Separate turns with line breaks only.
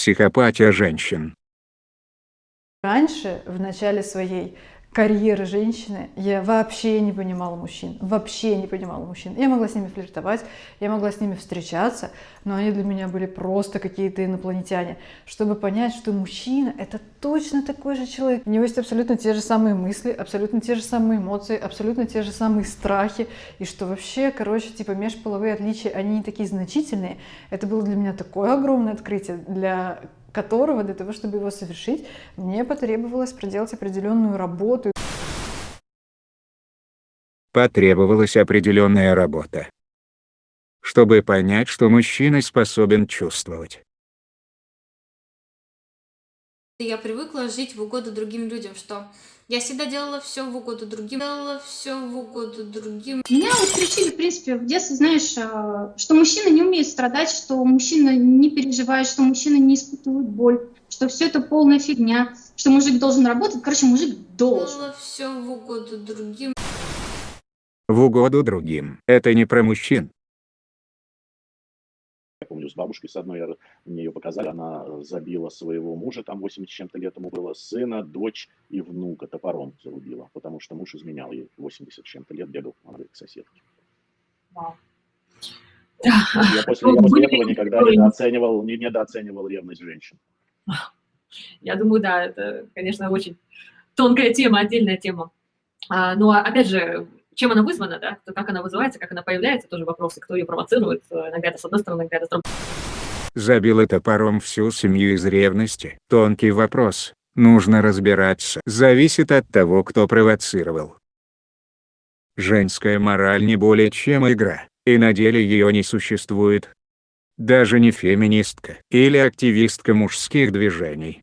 психопатия женщин.
Раньше, в начале своей карьеры женщины, я вообще не понимала мужчин, вообще не понимала мужчин. Я могла с ними флиртовать, я могла с ними встречаться, но они для меня были просто какие-то инопланетяне. Чтобы понять, что мужчина — это точно такой же человек. У него есть абсолютно те же самые мысли, абсолютно те же самые эмоции, абсолютно те же самые страхи, и что вообще, короче, типа межполовые отличия, они не такие значительные. Это было для меня такое огромное открытие для которого для того, чтобы его совершить, мне потребовалось проделать определенную работу.
Потребовалась определенная работа. Чтобы понять, что мужчина способен чувствовать.
Я привыкла жить в угоду другим людям, что я всегда делала все в угоду другим, делала все в угоду другим.
Меня вот приучили, в принципе, в детстве, знаешь, э, что мужчина не умеет страдать, что мужчина не переживает, что мужчина не испытывает боль, что все это полная фигня, что мужик должен работать. Короче, мужик должен.
Делала все в угоду другим.
В угоду другим. Это не про мужчин.
С бабушкой с одной, я, мне ее показали, она забила своего мужа, там 80 чем-то лет ему было, сына, дочь и внука топором зарубила, потому что муж изменял ей 80 чем-то лет, бегал к соседке.
Вау.
Я после, я после этого никогда не недооценивал, не недооценивал ревность женщин.
Я думаю, да, это, конечно, очень тонкая тема, отдельная тема. А, но, опять же, чем она вызвана, да, как она вызывается, как она появляется, тоже вопросы, кто ее провоцирует, иногда это с одной стороны, иногда это с другой.
Забила топором всю семью из ревности. Тонкий вопрос. Нужно разбираться. Зависит от того, кто провоцировал. Женская мораль не более чем игра, и на деле ее не существует. Даже не феминистка или активистка мужских движений.